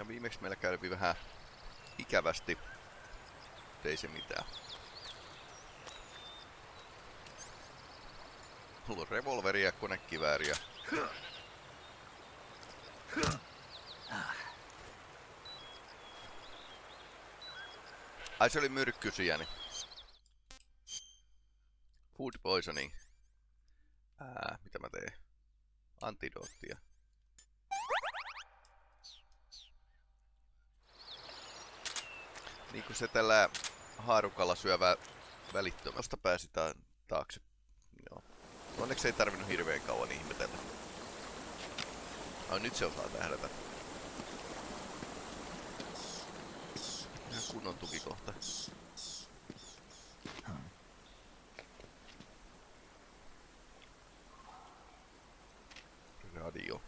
Ja viimeksi meillä kävi vähän ikävästi. Ei se mitään. Mulla on revolveria, konekivääriä. Ai se oli myrkkysiäni. Food poisoning. Ää, mitä mä teen? Antidoottia. Niin kuin se tällä haarukalla syövä välittömästä pääsitään taakse. Joo. Onneksi ei tarvinnut hirveän kauan ihmetellä. Ai nyt se osaa tähdätä. Ihan kunnon tukikohta. Radio.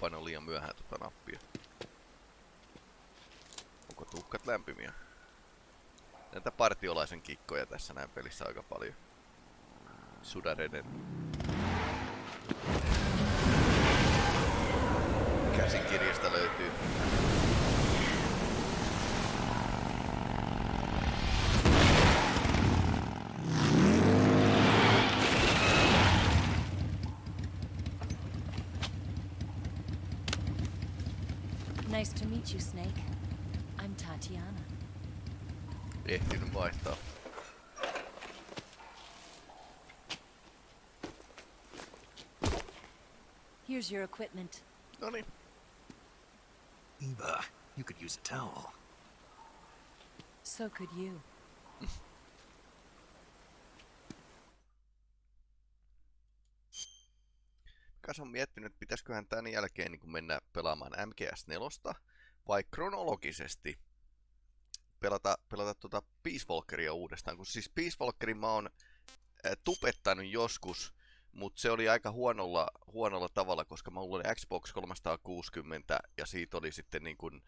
Paino liian myöhään tota nappia. Tuhkat lämpimiä? Näitä partiolaisen kikkoja tässä näin pelissä aika paljon. Sudareiden käsikirjasta löytyy. Nice to meet you, Snake. I'm Tatiana. Ehtinyt vaihtaa. Here's your equipment. Noniin. Eva, you could use a towel. So could you. Kas on miettinyt, että pitäisiköhän tämän jälkeen niin mennä pelaamaan MGS4 vai kronologisesti pelata, pelata tuota Peace Walkeria uudestaan. Kun siis Peace Walkerin mä oon tupettanut joskus, mutta se oli aika huonolla, huonolla tavalla, koska mä oli Xbox 360 ja siitä oli sitten niin kuin,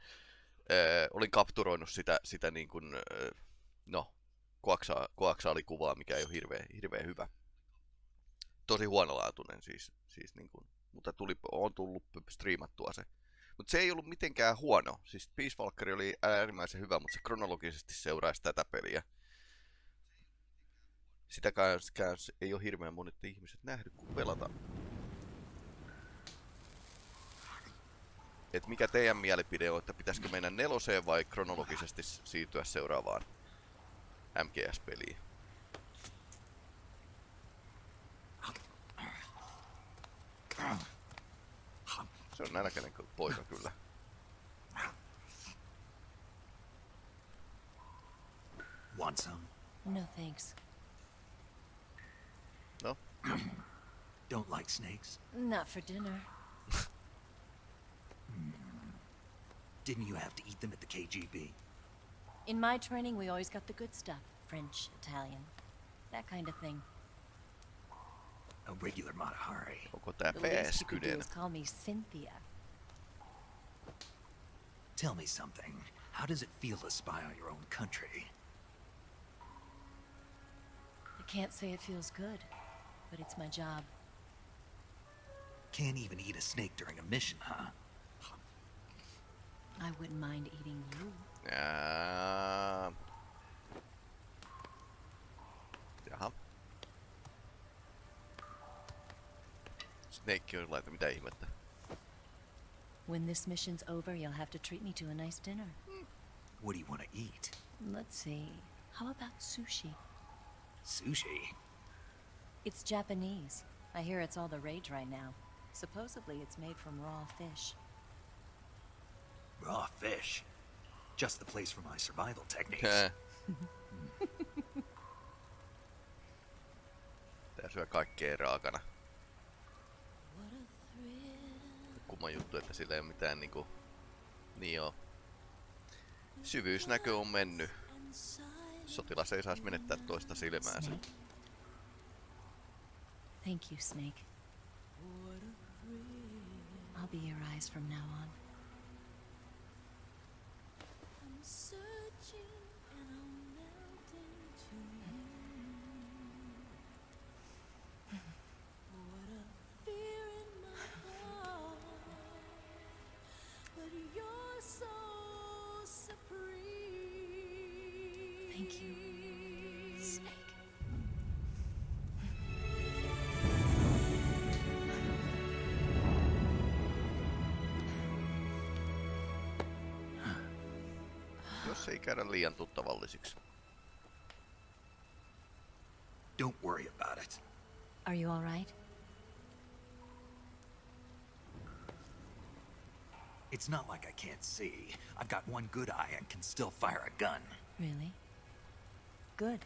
äh, olin kapturoinut sitä, sitä niin kuin, äh, no, koaksa, koaksaalikuvaa, mikä ei ole hirveän, hirveän hyvä. Tosi huonolaatuinen siis, siis niin kuin, mutta tuli, on tullut striimattua se. Mutta se ei ollut mitenkään huono. Siis Peace Walker oli äärimmäisen hyvä, mutta se kronologisesti seuraisi tätä peliä. Sitäkään ei ole hirveän monet ihmiset nähnyt, kun pelata. Et mikä teidän mielipide on, että pitäisikö mennä neloseen vai kronologisesti siirtyä seuraavaan MGS-peliin? Se on nälkäinen poika kyllä. Want some? No thanks. No, Don't like snakes? Not for dinner. Hmm. Didn't you have to eat them at the KGB? In my training, we always got the good stuff. French, Italian, that kind of thing. A regular Mata Hari. onko tää The least you could do is call me Cynthia. Tell me something. How does it feel to spy on your own country? I can't say it feels good, but it's my job. Can't even eat a snake during a mission, huh? I wouldn't mind eating you. Jaa. Snake on laita mitä ihmettä. When this mission's over, you'll have to treat me to a nice dinner. Hmm. What do you want to eat? Let's see. How about sushi? Sushi? It's Japanese. I hear it's all the rage right now. Supposedly, it's made from raw fish. Raw fish. Just the place for my survival techniques. Hää. Tää syö kaikkea raakana. Kumma juttu, että sillä ei ole mitään niinku... Niin joo. Syvyysnäkö on mennyt. Sotilas ei saisi menettää toista silmäänsä. Thank you, Snake. I'll be your eyes from now on. I'm searching käydä liian tuttavallisiksi. Don't worry about it. Are you all right? It's not like I can't see. I've got one good eye and can still fire a gun. Really? Good.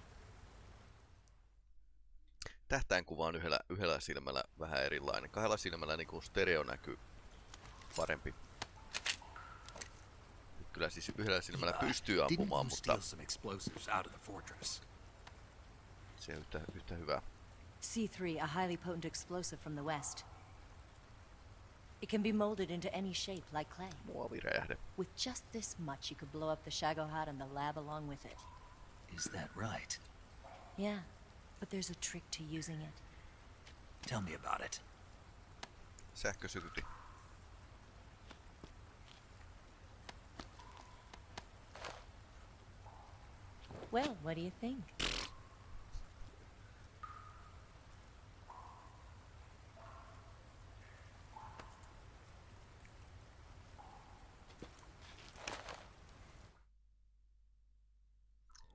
Tähtäinkuva on yhdellä, yhdellä silmällä vähän erilainen. Kahdella silmällä niin kuin stereo näkyy parempi. Kyllä siis yhdellä silmällä pystyy didn't ampumaan, you mutta steal some explosives out of the fortress? se on yhtä, yhtä hyvä. C3, a highly potent explosive from the west. It can be molded into any shape, like clay. Muoviräjähde. With just this much, you could blow up the Shagohod and the lab along with it. Is that right? Yeah, but there's a trick to using it. Tell me about it. Sähkösykyti. Well, what do you think?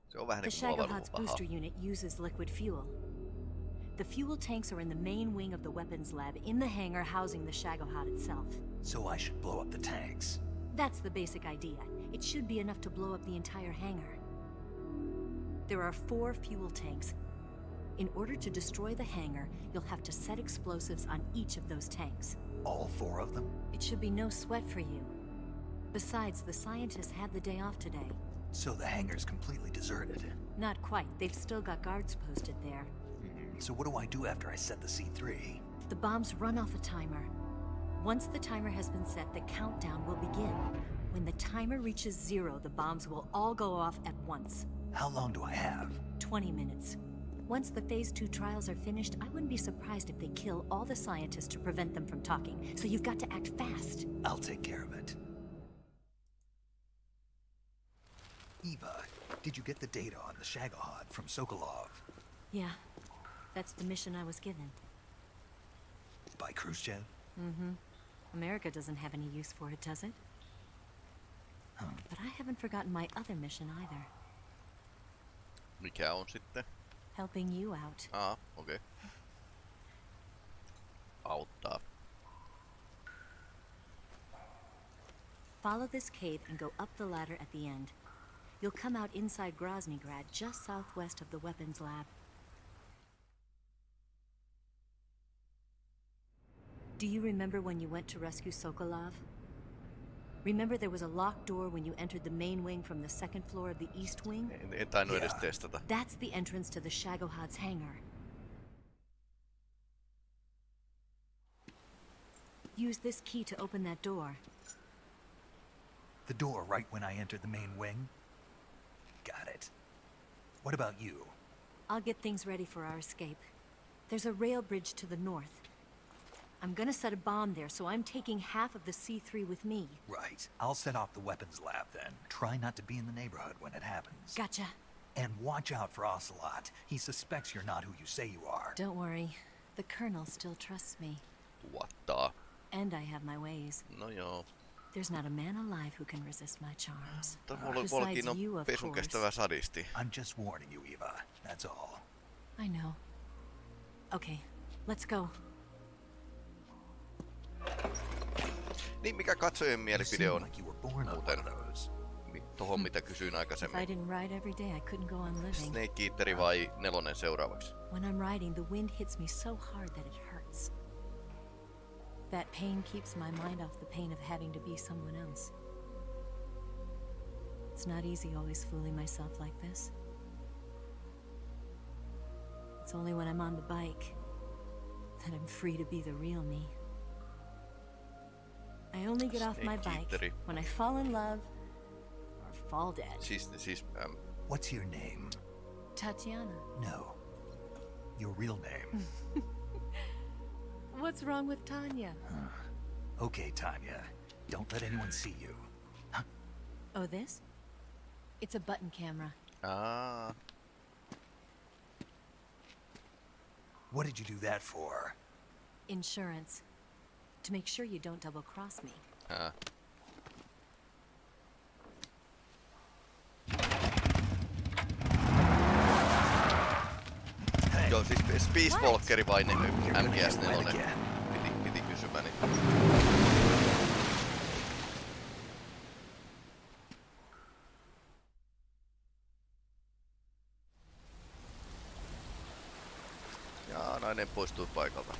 Se on vähän The niin kuin Shagohod's muovalupaha. booster unit uses liquid fuel. The fuel tanks are in the main wing of the weapons lab in the hangar housing the Shagohod itself. So I should blow up the tanks. That's the basic idea. It should be enough to blow up the entire hangar. There are four fuel tanks. In order to destroy the hangar, you'll have to set explosives on each of those tanks. All four of them? It should be no sweat for you. Besides, the scientists had the day off today. So the hangar's completely deserted. Not quite. They've still got guards posted there. Hmm, so what do I do after I set the C3? The bombs run off a timer. Once the timer has been set, the countdown will begin. When the timer reaches zero, the bombs will all go off at once. How long do I have? 20 minutes. Once the Phase 2 trials are finished, I wouldn't be surprised if they kill all the scientists to prevent them from talking. So you've got to act fast. I'll take care of it. Eva, did you get the data on the Shagohod from Sokolov? Yeah, that's the mission I was given. By Khrushchev? Mm-hmm. America doesn't have any use for it, does it? Huh. But I haven't forgotten my other mission either. Mikä on sitten? Helping you out. Ah, okei. Okay. Auttaa. Follow this cave and go up the ladder at the end. You'll come out inside Groznygrad, just southwest of the weapons lab. Do you remember when you went to rescue Sokolov? Remember there was a locked door when you entered the main wing from the second floor of the east wing? Eh, eh, en, en tainnut edes testata. That's the entrance to the Shagohod's hangar. Use this key to open that door. The door right when I entered the main wing? Got it. What about you? I'll get things ready for our escape. There's a rail bridge to the north. I'm gonna set a bomb there, so I'm taking half of the C3 with me. Right. I'll set off the weapons lab then. Try not to be in the neighborhood when it happens. Gotcha. And watch out for Ocelot. He suspects you're not who you say you are. Don't worry. The Colonel still trusts me. What the? And I have my ways. No joo. There's not a man alive who can resist my charms. Besides you, of course. sadisti. I'm just warning you, Eva. That's all. I know. Okay, let's go. Niin, mikä katsojien You mielipide on like you were born on muuten one of those. mi- tohon, hmm. mitä kysyin aikaisemmin? didn't ride every day, I couldn't go on living. Snake Eateri vai nelonen seuraavaksi? When I'm riding, the wind hits me so hard that it hurts. That pain keeps my mind off the pain of having to be someone else. It's not easy always fooling myself like this. It's only when I'm on the bike that I'm free to be the real me. I only get off my bike when I fall in love or fall dead. Siis, siis ähm, What's your name? Tatiana. No. Your real name. What's wrong with Tanya? okay, Tanya. Don't let anyone see you. Oh, this? It's a button camera. Aa, What did you do that for? Insurance. To make sure you don't double cross me. Hey, Joo, siis Space? Walkeri vai ne, you're gonna get MGS4? wet again. Piti, piti kysymäni. Jaa, nainen poistui paikalta.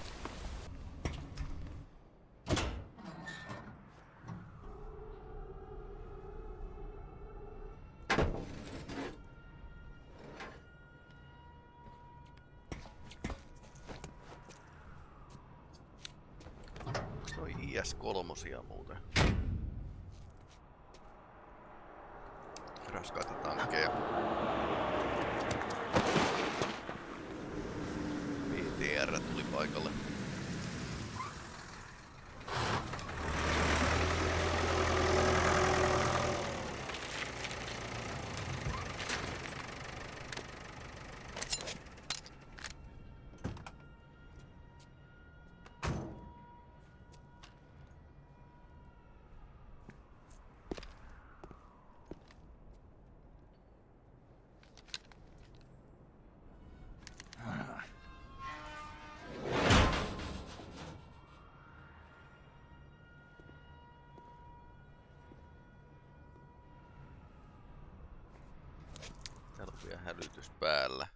Hälytys päällä.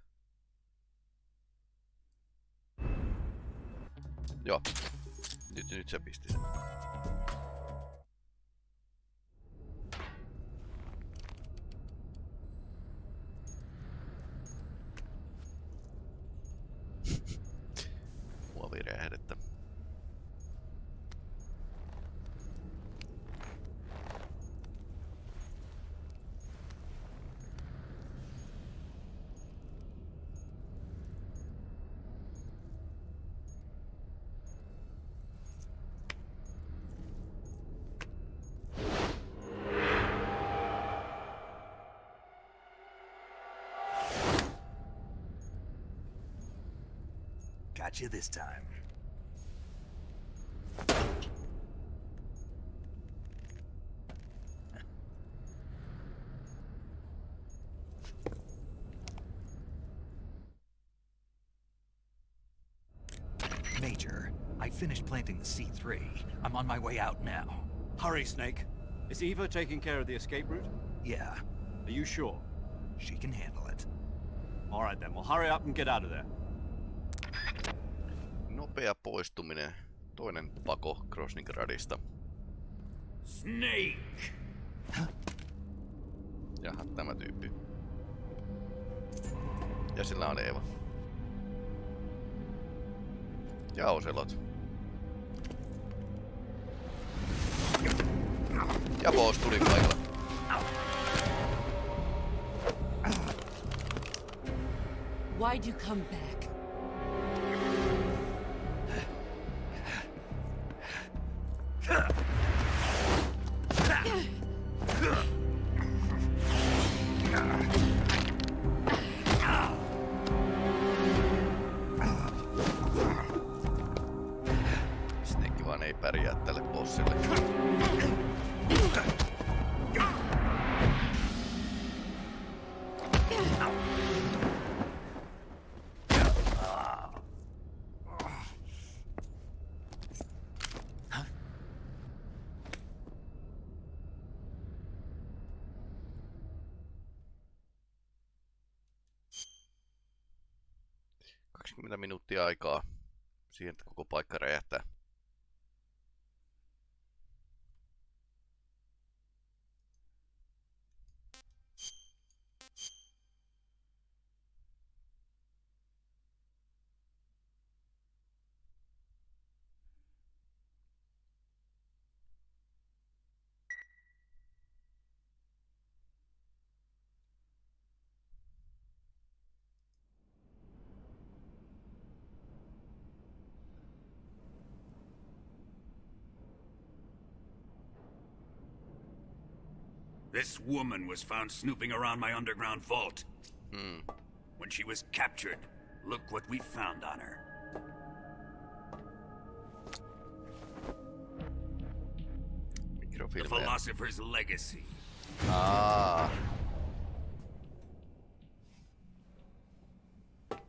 Joo. Nyt, nyt se pisti sen. Got you this time. Major, I finished planting the C3. I'm on my way out now. Hurry, Snake. Is Eva taking care of the escape route? Yeah, Are you sure? she can handle it. All right then, well hurry up and get out of there. Nopea poistuminen. Toinen pako Krosningradista. Snake! Jaha, tämä tyyppi. Ja sillä on Eeva. Ja Oselot. Ja Boss tuli paikalle. Why'd you come back? 20 minuuttia aikaa siihen, että koko paikka räjähtää. Woman was found snooping around my underground vault. Hmm. When she was captured, look what we found on her. The. Philosopher's Legacy. Aa,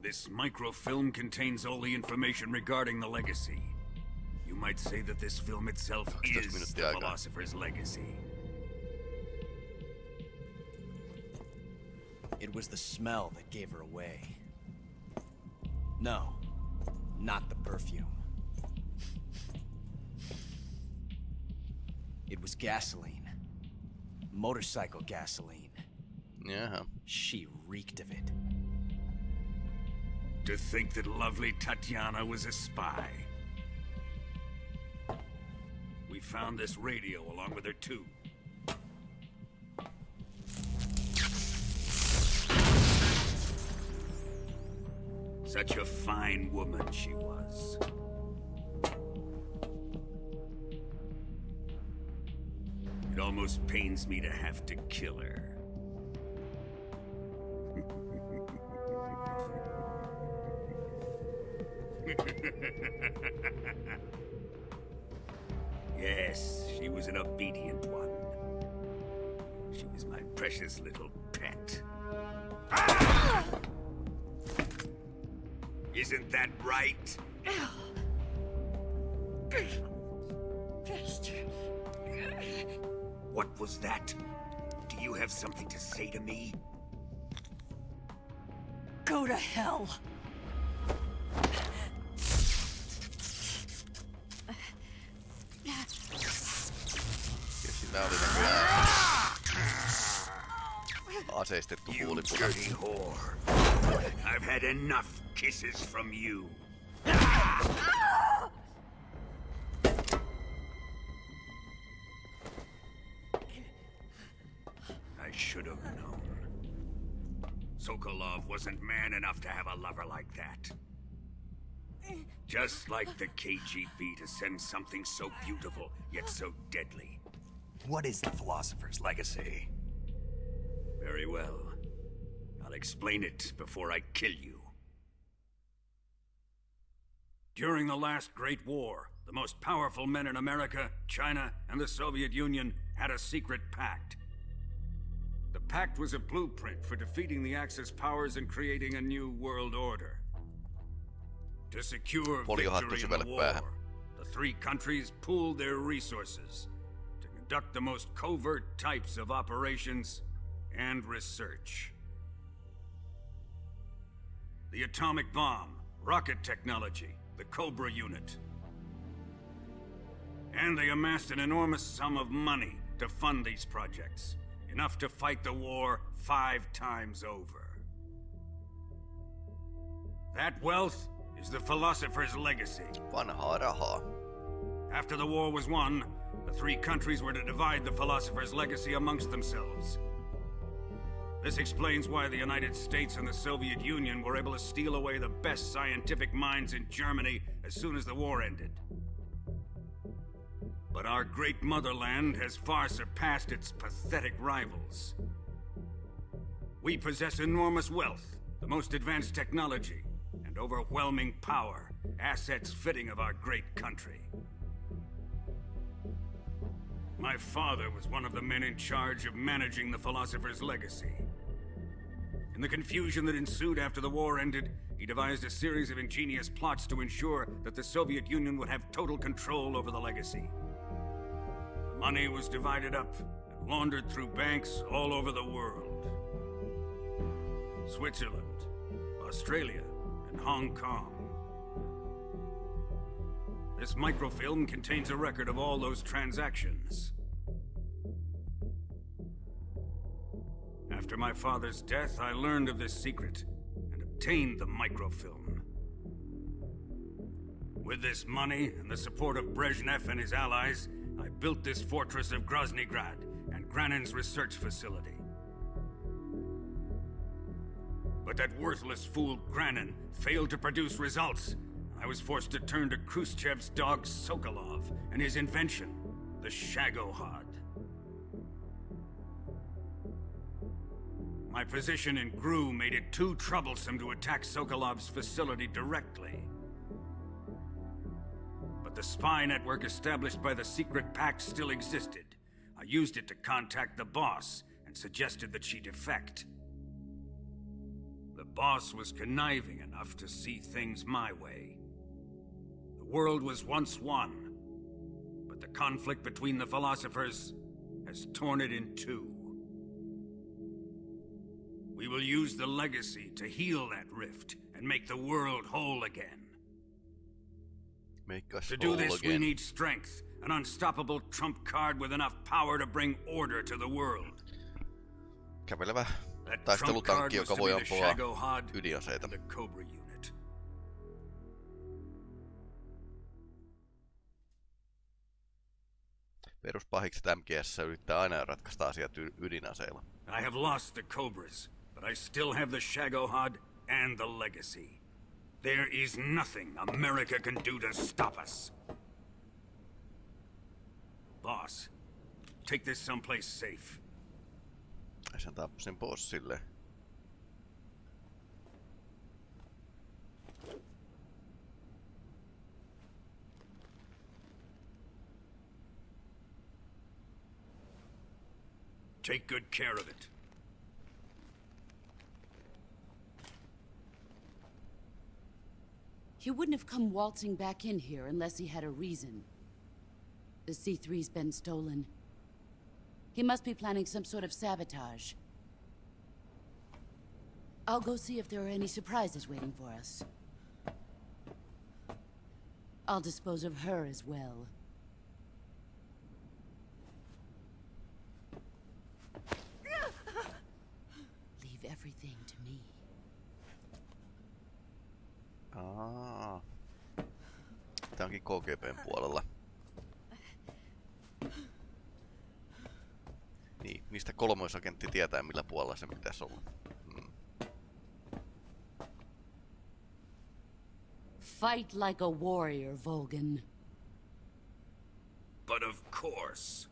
This microfilm contains all the information regarding the legacy. You might say that this film itself 12 is the. Philosopher's Legacy. It was the smell that gave her away. No, not the perfume. It was gasoline. Motorcycle gasoline. jaha. She reeked of it. To think that lovely Tatiana was a spy. We found this radio along with her too. Such a fine woman she was. It almost pains me to have to kill her. Yes, she was an obedient one. She was my precious little pet. Isn't that right? What was that? Do you have something to say to me? Go to hell. Ja sillä oli näköjään aseistettu You dirty whore. I've had enough kisses from you. I should have known. Sokolov wasn't man enough to have a lover like that. Just like the KGB to send something so beautiful, yet so deadly. What is the Philosopher's Legacy? Very well. I'll explain it before I kill you. During the last Great War, the most powerful men in America, China, and the Soviet Union had a secret pact. The pact was a blueprint for defeating the Axis powers and creating a new world order. To secure victory in the war, the three countries pooled their resources to conduct the most covert types of operations and research. The atomic bomb, rocket technology, the Cobra unit. And they amassed an enormous sum of money to fund these projects, enough to fight the war five times over. That wealth is the philosopher's legacy. Vanhaa rahaa. After the war was won, the three countries were to divide the philosopher's legacy amongst themselves. This explains why the United States and the Soviet Union were able to steal away the best scientific minds in Germany as soon as the war ended. But our great motherland has far surpassed its pathetic rivals. We possess enormous wealth, the most advanced technology, and overwhelming power, assets fitting of our great country. My father was one of the men in charge of managing the Philosopher's Legacy. In the confusion that ensued after the war ended, he devised a series of ingenious plots to ensure that the Soviet Union would have total control over the legacy. The money was divided up and laundered through banks all over the world. Switzerland, Australia, and Hong Kong. This microfilm contains a record of all those transactions. After my father's death, I learned of this secret and obtained the microfilm. With this money and the support of Brezhnev and his allies, I built this fortress of Groznygrad and Granin's research facility. But that worthless fool Granin failed to produce results. I was forced to turn to Khrushchev's dog Sokolov and his invention, the Shagohod. My position in GRU made it too troublesome to attack Sokolov's facility directly. But the spy network established by the secret pact still existed. I used it to contact the boss and suggested that she defect. The boss was conniving enough to see things my way. The world was once one, but the conflict between the philosophers has torn it in two. We will use the legacy to heal that rift and make the world whole again. Make us To do this, we need strength, an unstoppable trump card with enough power to bring order to the world. Kävelevä taistelutankki, joka voi ampua ydinaseita. the Cobra unit. Peruspahikset MGS yrittää aina ratkaista asiat ydinaseilla. I have lost the Cobras, but I still have the Shagohod and the Legacy. There is nothing America can do to stop us. Boss, take this someplace safe. Ja sen tappasin pois silleen. Take good care of it. He wouldn't have come waltzing back in here unless he had a reason. The C3's been stolen. He must be planning some sort of sabotage. I'll go see if there are any surprises waiting for us. I'll dispose of her as well. Aa. Tää onkin KGPn puolella. Niin, mistä kolmoisagentti tietää millä puolella se pitäisi olla. Mm. Fight like a warrior, Volgan. But of course.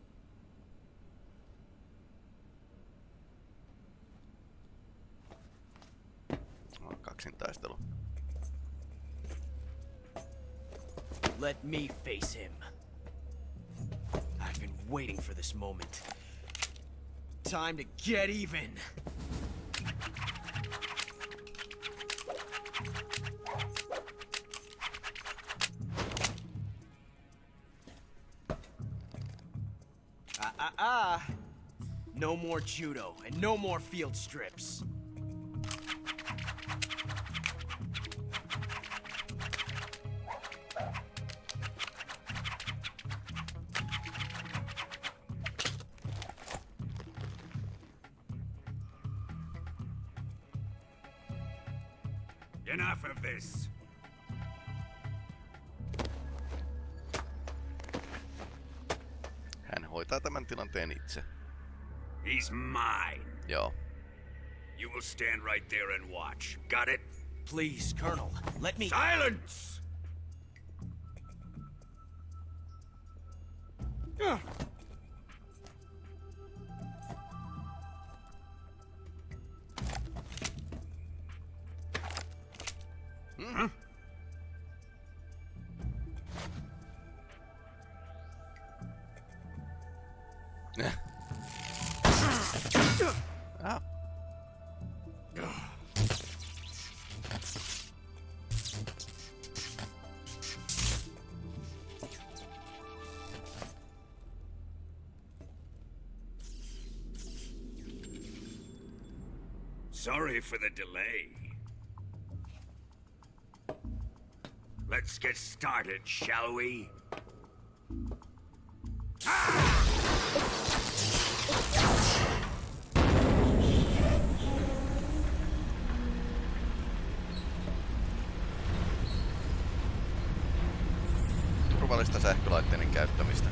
No, kaksintaistelu. Let me face him. I've been waiting for this moment. Time to get even. Ah, ah, ah. No more judo and no more field strips. He's mine. Joo. You will stand right there and watch. Got it? Please, Colonel, let me. Silence! Sorry for the delay. Let's get started, shall we? Ah! Turvallista sähkölaitteiden käyttämistä.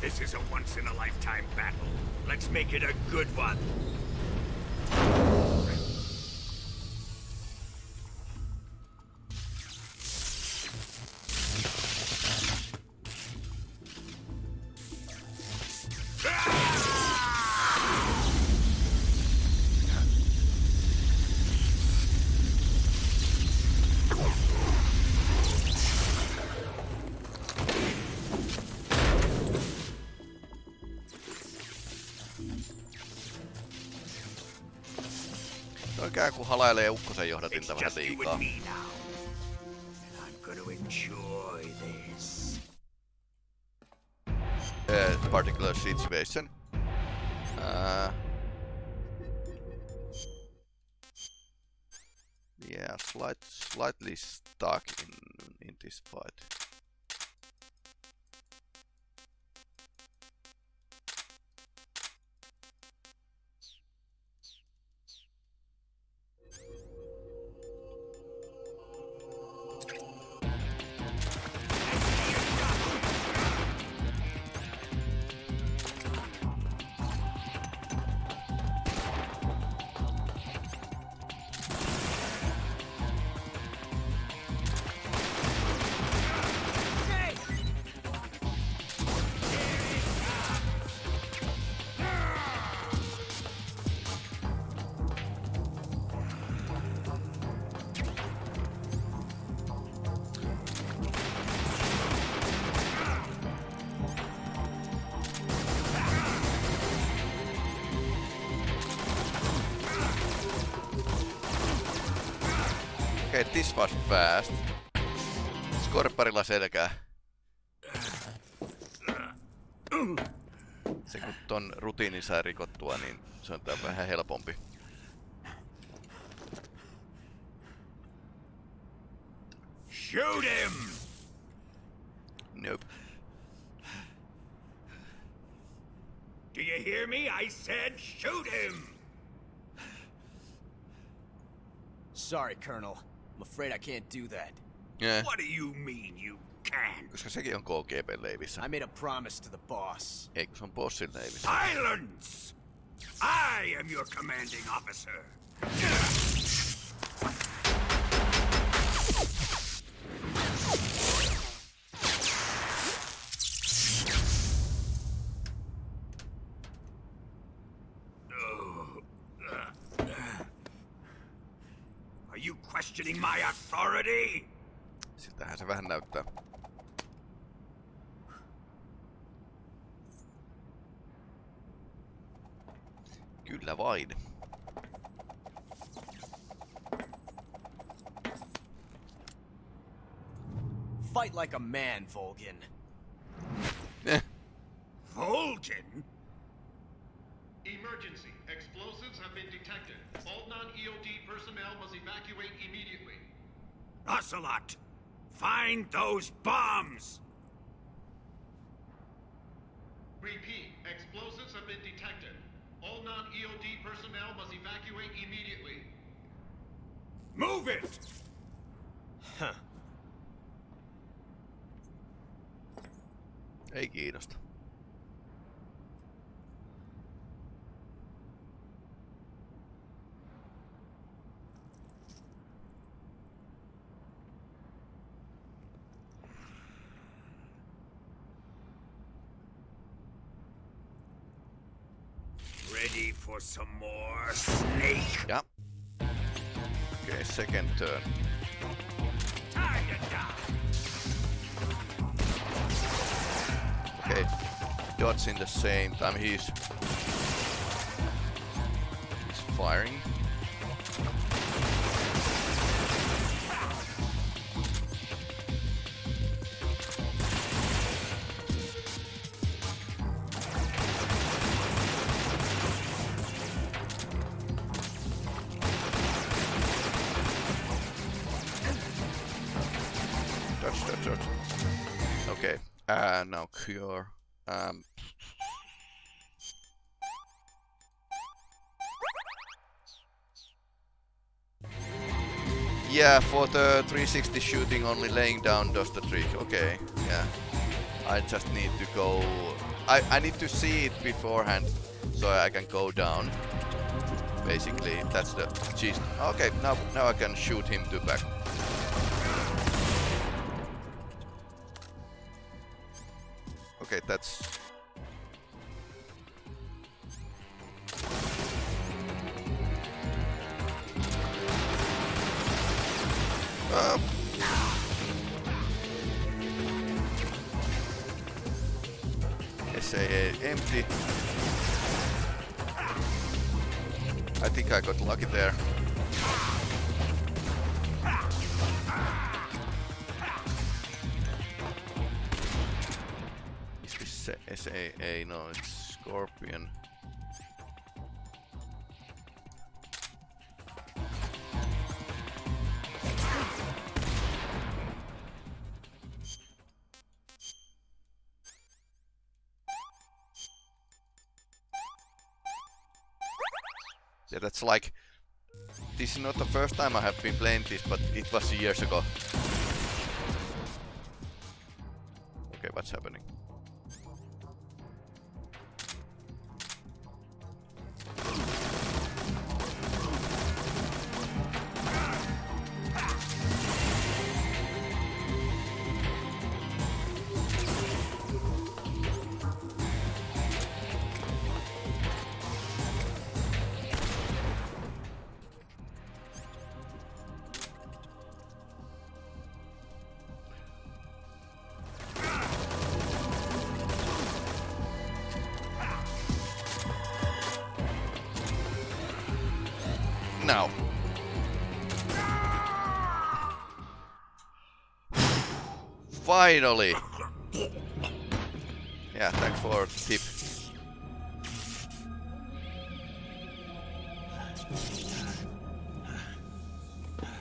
This is a once in a lifetime battle. Let's make it a good one. Ikään kuin halailee ukkosen johdatinta It's vähän just you liikaa. and me now. And I'm gonna enjoy this. Uh, particular situation. Uh, yeah, slight, slightly stuck in in this fight. Was fast. Skorpparilla selkää. Se kun ton rutiinin saa rikottua, niin se on tää vähän helpompi. Shoot him! Nope. Do you hear me? I said shoot him! Sorry, Colonel. I'm afraid I can't do that. Yeah, What do you mean you can't? koska sekin on KGB leivissä. I made a promise to the boss. Ei kun se on bossin leivissä. Silence! I am your commanding officer. Authority? Siltähän se vähän näyttää. Kyllä vain. Fight like a man, Volgin. Eh, Volgin? Emergency. Explosives have been detected. All non-EOD personnel must evacuate immediately. Ocelot! Find those bombs! Repeat. Explosives have been detected. All non-EOD personnel must evacuate immediately. Move it! Huh. ei kiinnosta. Ready for some more snake? Ja. Okay, second turn. Okay. Dodge in the same time. He's he's firing. Now cure. Um, yeah, for the 360 shooting, only laying down does the trick. Okay, yeah. I just need to go. I, I need to see it beforehand so I can go down. Basically, that's the gist. Okay, now now I can shoot him to back. Yeah, that's like... This is not the first time I have been playing this, but it was years ago. Okay, what's happening? Finally! Yeah, thanks for the tip.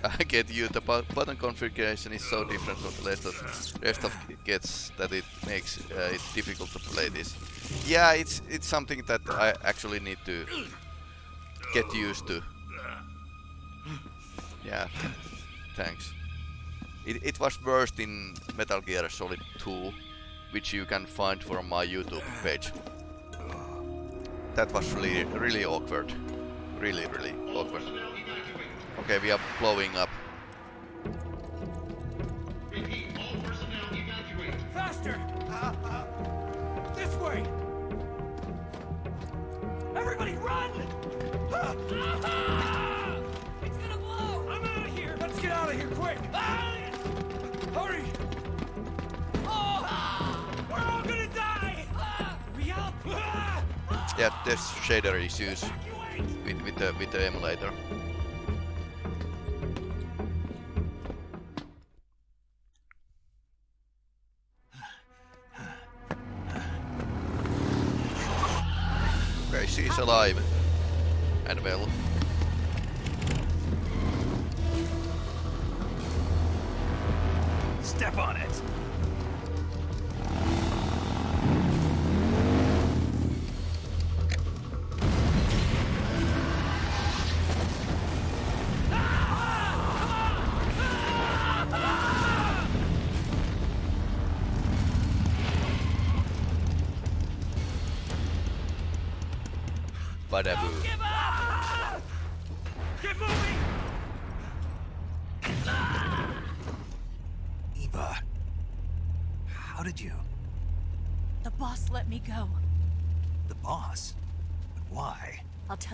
I get you, the button configuration is so different from the rest of, gets that it makes uh, it difficult to play this. Yeah, it's it's something that I actually need to get used to. Yeah, thanks. It, it was worst in Metal Gear Solid 2, which you can find from my YouTube page. That was really, really awkward. Really, really awkward. Okay, we are blowing up. Issues with, with the with the emulator. Okay, she's alive and well. Step on it.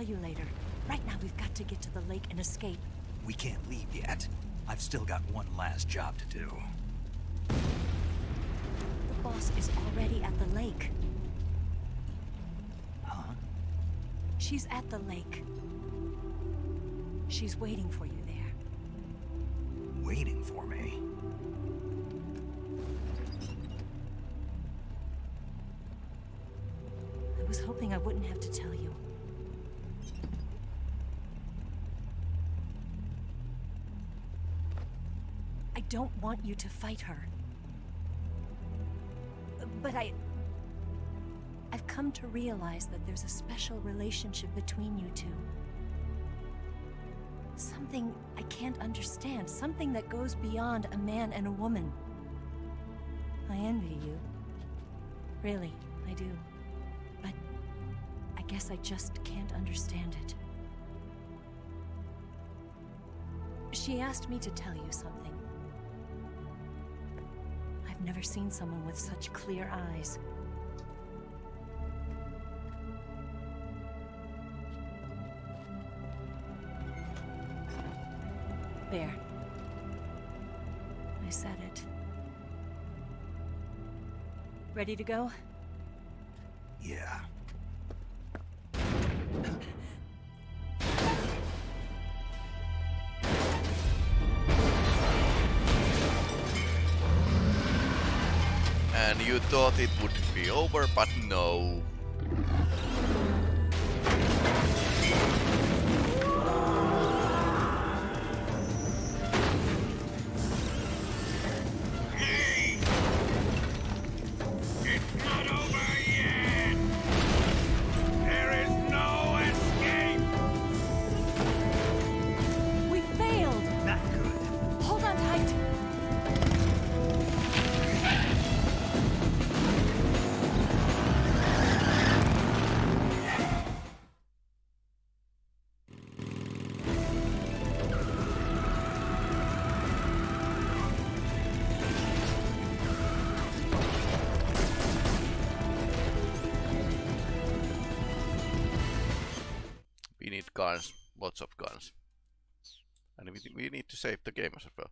Tell you later. Right now, we've got to get to the lake and escape. We can't leave yet. I've still got one last job to do. The boss is already at the lake. Huh? She's at the lake. She's waiting for you there. Waiting for me. I was hoping I wouldn't have to tell you. I don't want you to fight her. But I... I've come to realize that there's a special relationship between you two. Something I can't understand. Something that goes beyond a man and a woman. I envy you. Really, I do. But I guess I just can't understand it. She asked me to tell you something. I've never seen someone with such clear eyes. There. I said it. Ready to go? Thought it would be over, but no. Save the game as well.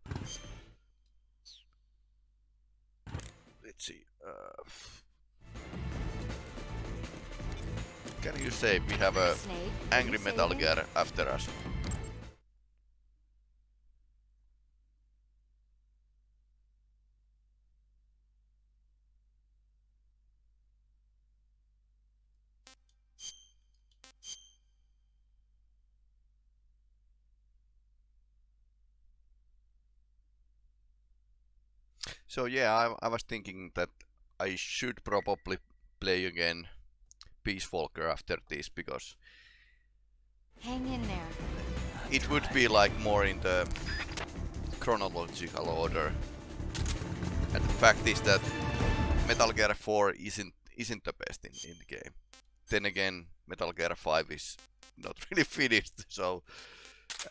Let's see. Uh, can you save? We have a angry Metal? Gear after us. So yeah, I, I was thinking that I should probably play again Peace Walker after this because Hang in there. it would be like more in the chronological order. And the fact is that Metal Gear 4 isn't isn't the best in, in the game. Then again, Metal Gear 5 is not really finished, so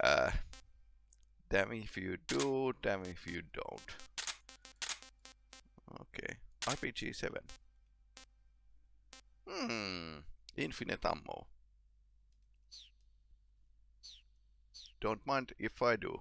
uh, damn if you do, damn if you don't. Okay, RPG 7. Hmm, infinite ammo. Don't mind if I do.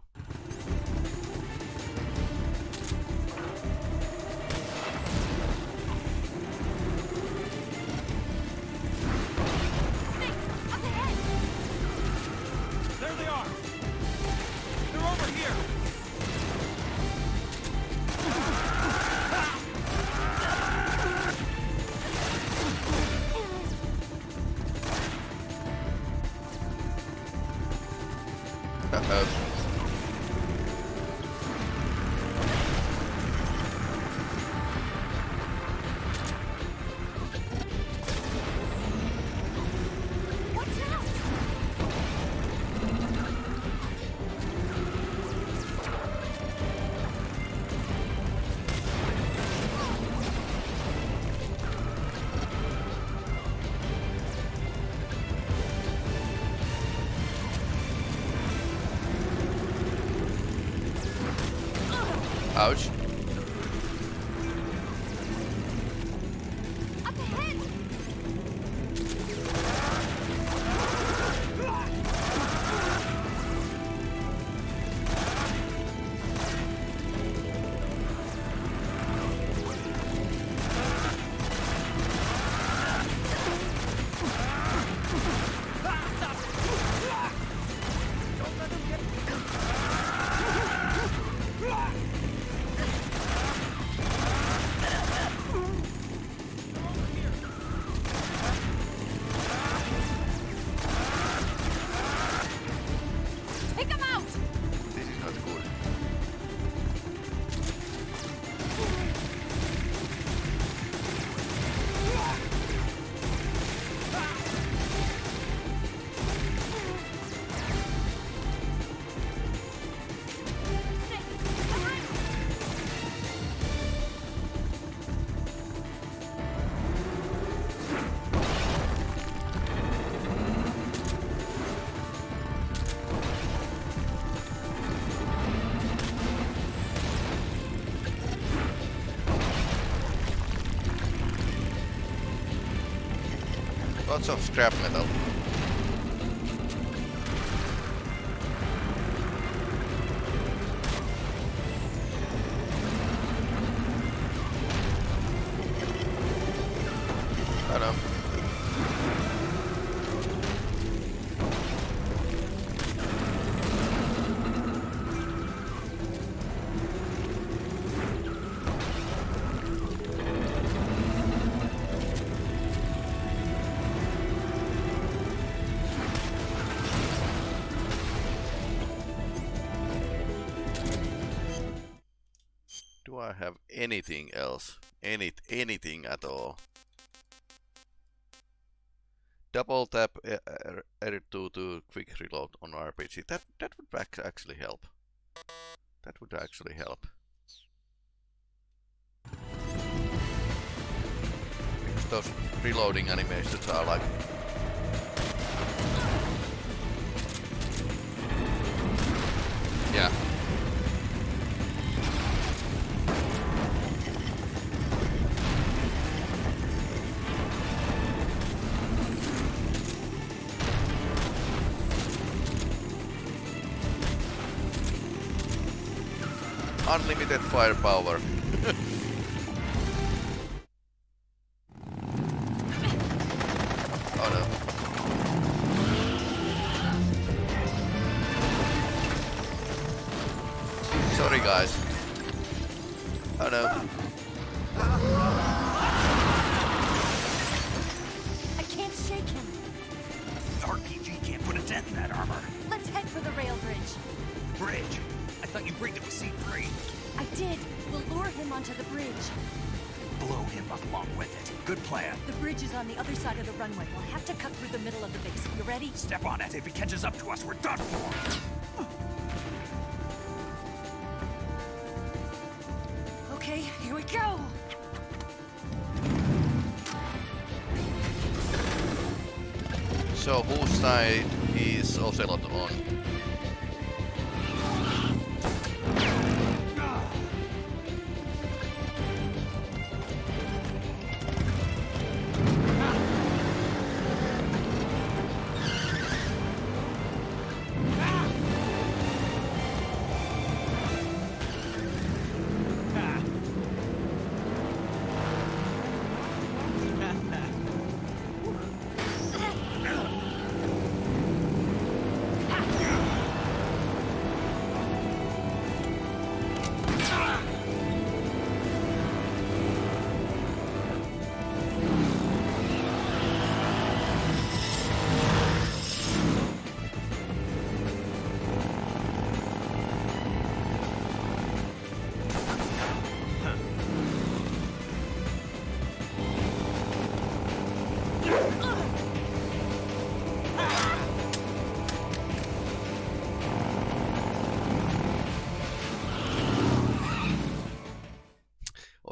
Lots of scrap metal. Else? Any anything at all? Double tap uh, R- R2 to quick reload on RPG. That that would actually help. That would actually help. Because those reloading animations are like Unlimited firepower.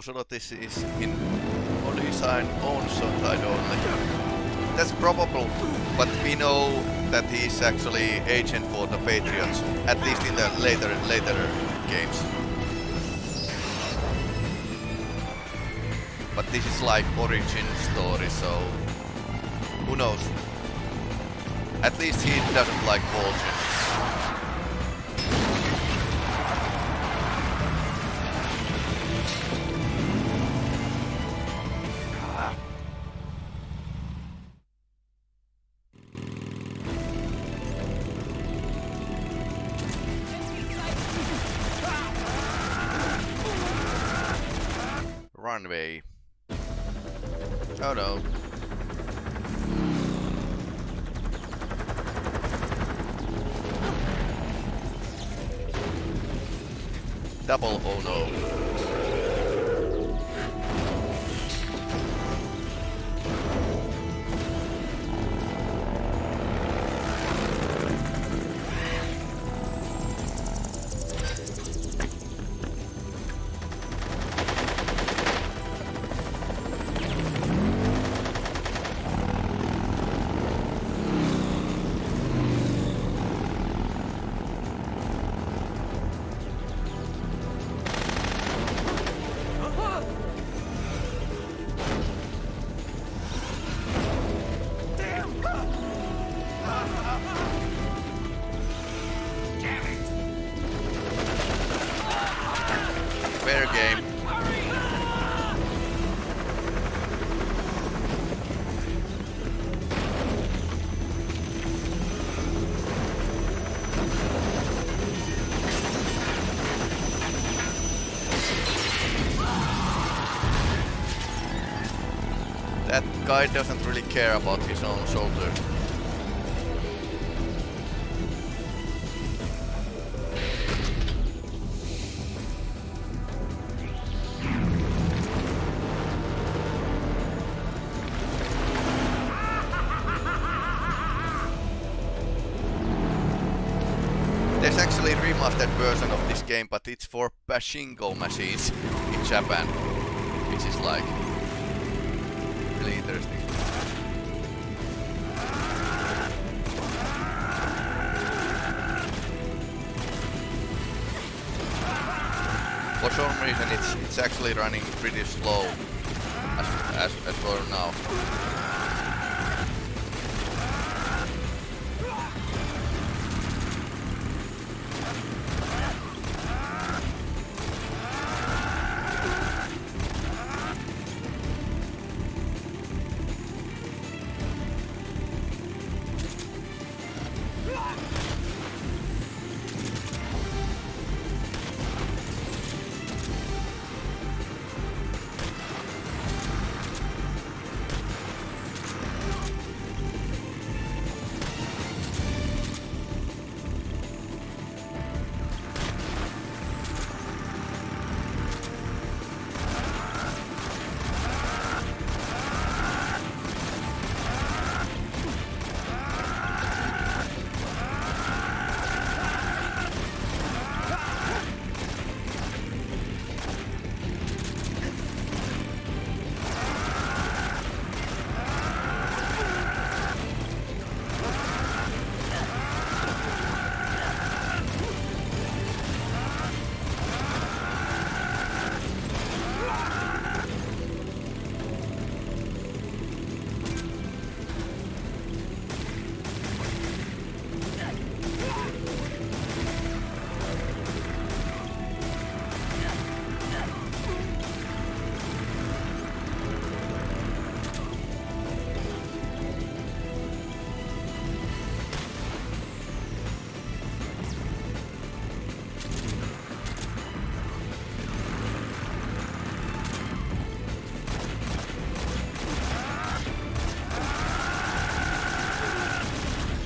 Ocelot is, is in on his own own side only. That's probable, but we know that he is actually agent for the Patriots, at least in the later later games. But this is like origin story, so who knows? At least he doesn't like Volgin. Game. That guy doesn't really care about his own shoulder. Game, but it's for pachinko machines in Japan, which is like really interesting. For some reason, it's it's actually running pretty slow as as as for now.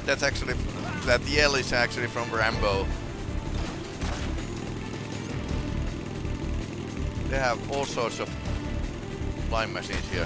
That's actually that yell is actually from Rambo. They have all sorts of flying machines here.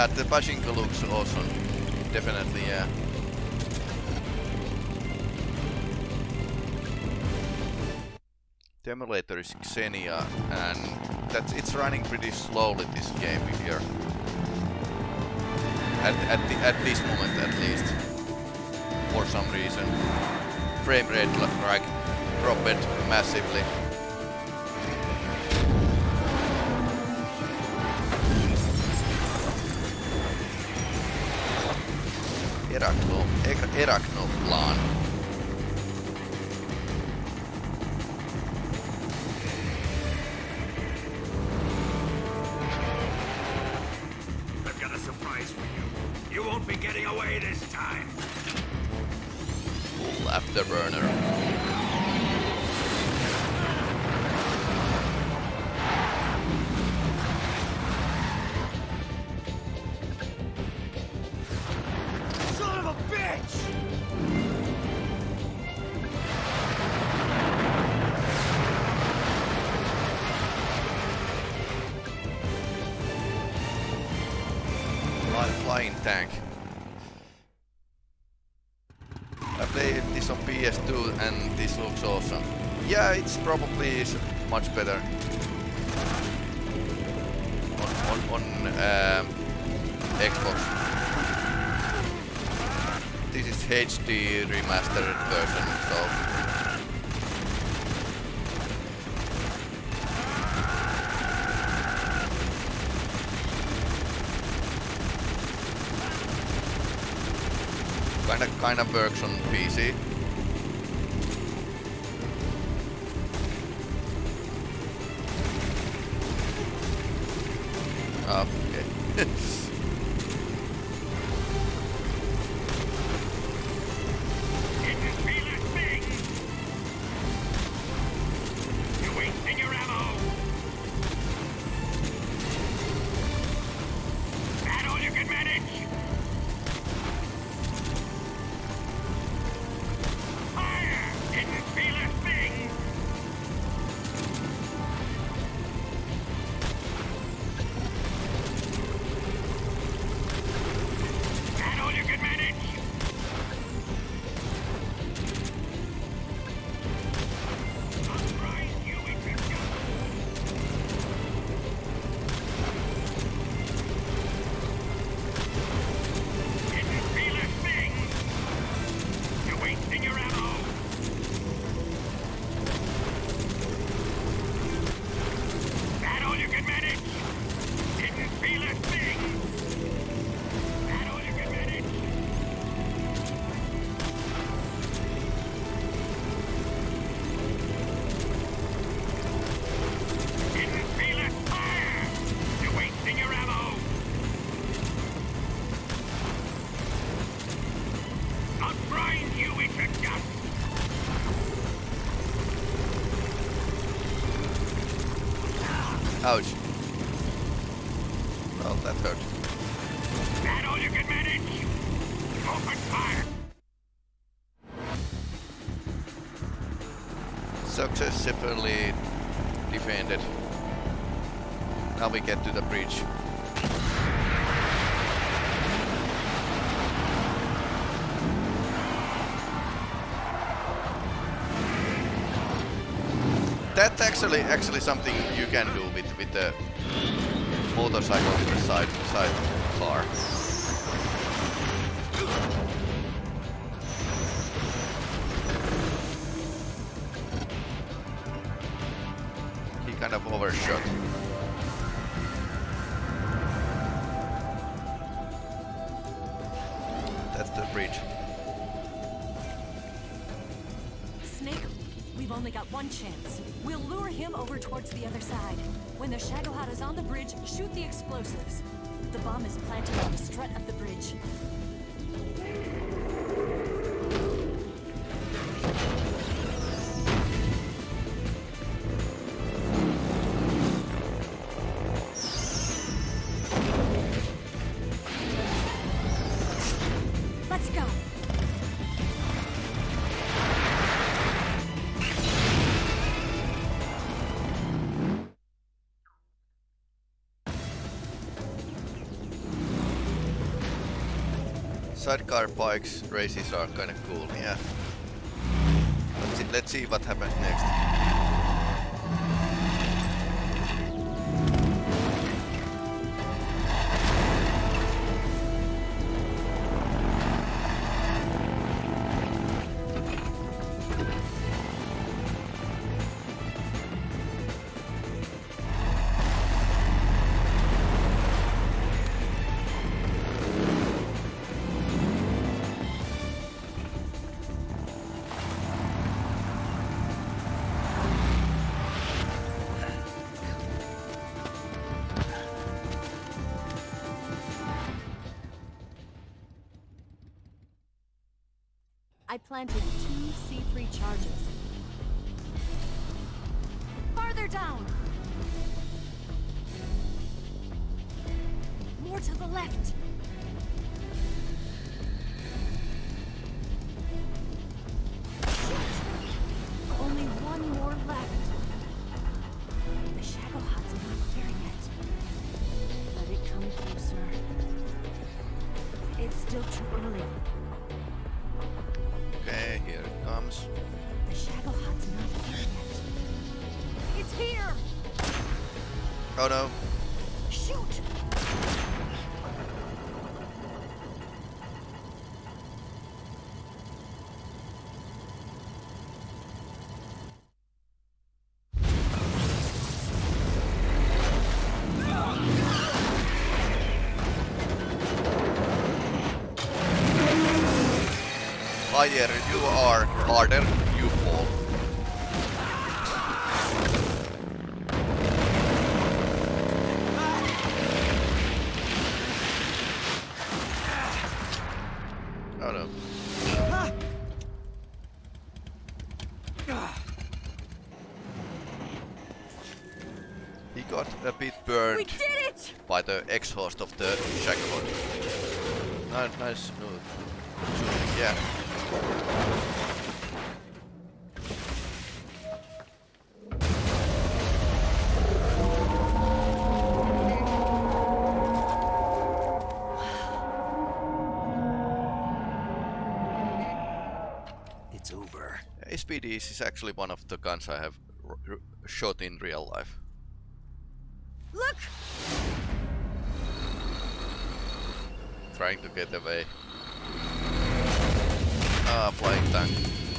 Yeah, the Pachinko looks awesome. Definitely, yeah. The emulator is Xenia, and that's it's running pretty slowly this game here. At at the, at this moment, at least, for some reason, frame rate like dropped massively. Erakno, kinda kinda works on PC. Ouch. Well, that hurt. That all you can manage? Open fire! Successfully defended. Now we get to the bridge. That's actually actually something you can do with the motorcycle in the side. side. When the Shagohod's on the bridge, shoot the explosives. The bomb is planted on the strut of the bridge. sidecar bikes races are kinda cool, yeah. Let's see, let's see what happens next. planting. higher you are, harder you fall. Oh no. He got a bit burned by the exhaust of the Shagohod. Nice, nice move. SVDs is actually one of the guns I have shot in real life. Look! Trying to get away. Ah, flying tank.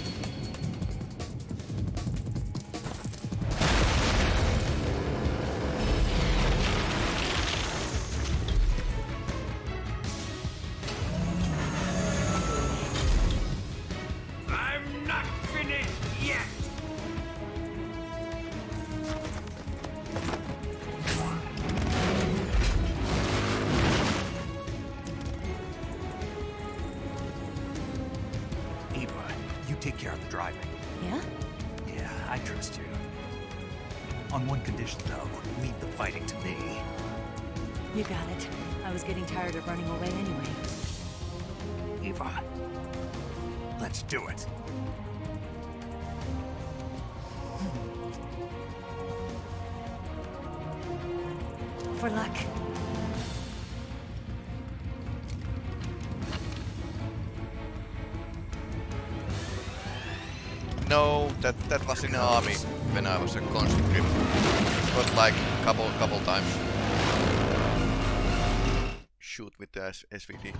Eva, let's do it. Hmm. For luck. No, that that was in the army when I was a conscript. Got like a couple couple times. Shoot with the S- SVD.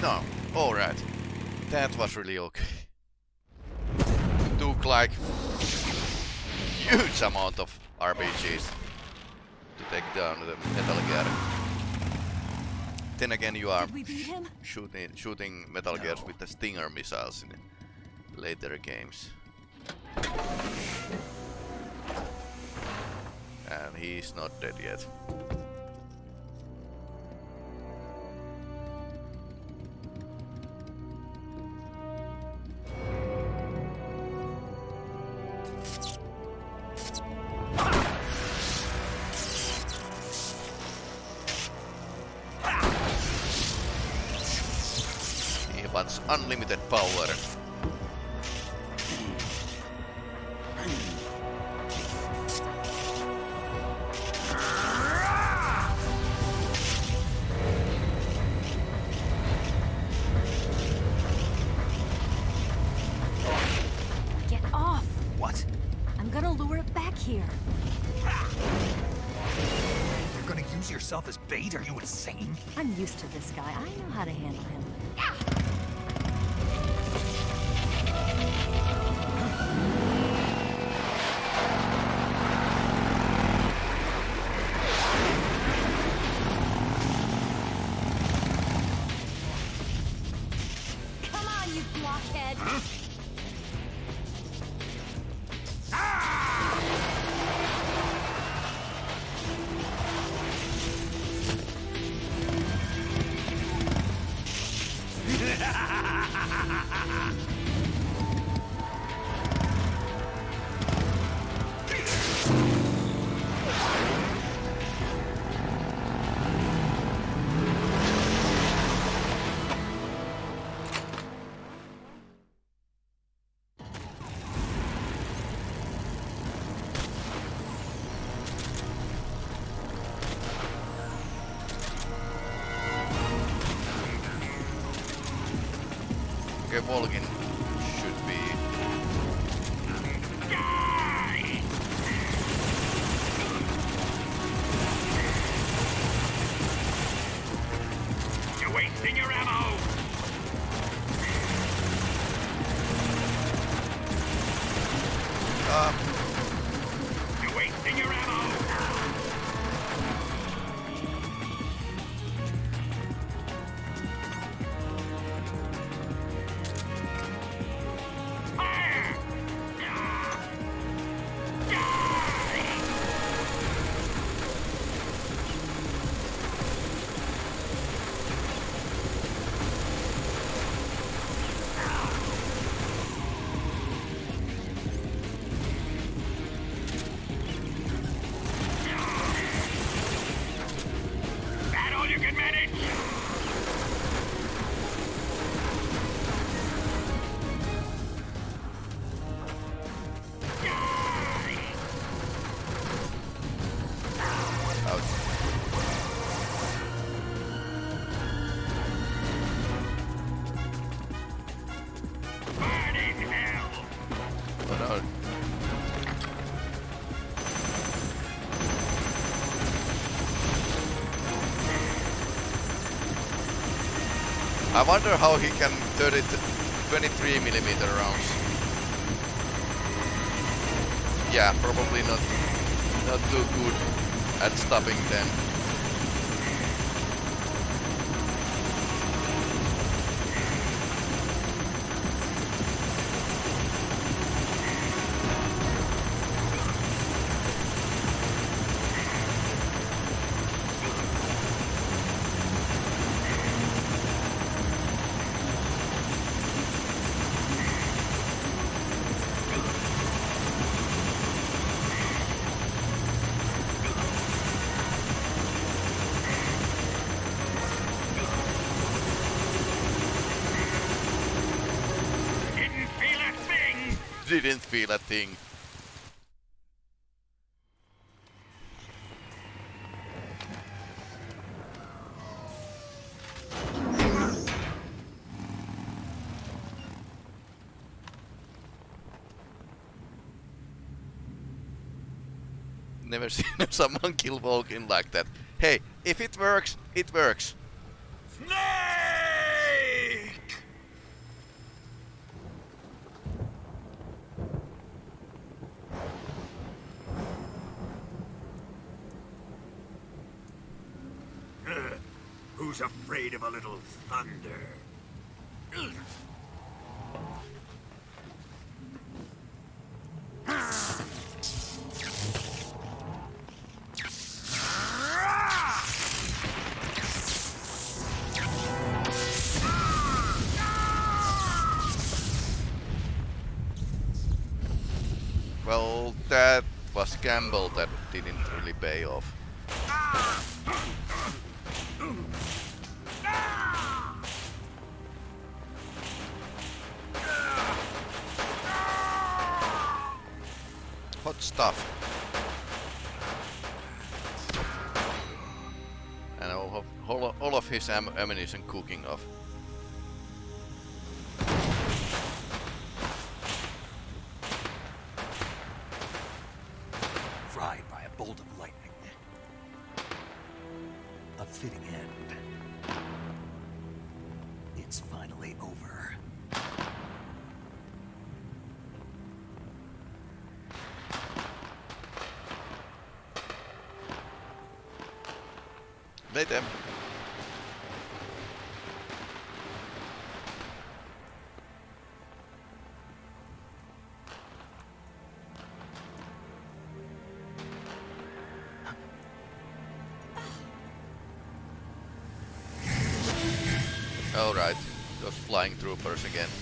No, alright. That was really okay. Took like huge amount of RPGs to take down the Metal Gear. Then again, you are Did we beat him? shooting shooting Metal Gears with the Stinger missiles in later games. And he's not dead yet. As bait? Are you insane? I'm used to this guy. I know how to handle him. Come I wonder how he can 30 23 millimeter rounds. Yeah, probably not not too good at stopping them. Didn't thing. Never seen someone kill Volgin like that. Hey, if it works, it works. Gamble that didn't really pay off. Hot stuff. And all of, all of- his am ammunition cooking off. Troopers again.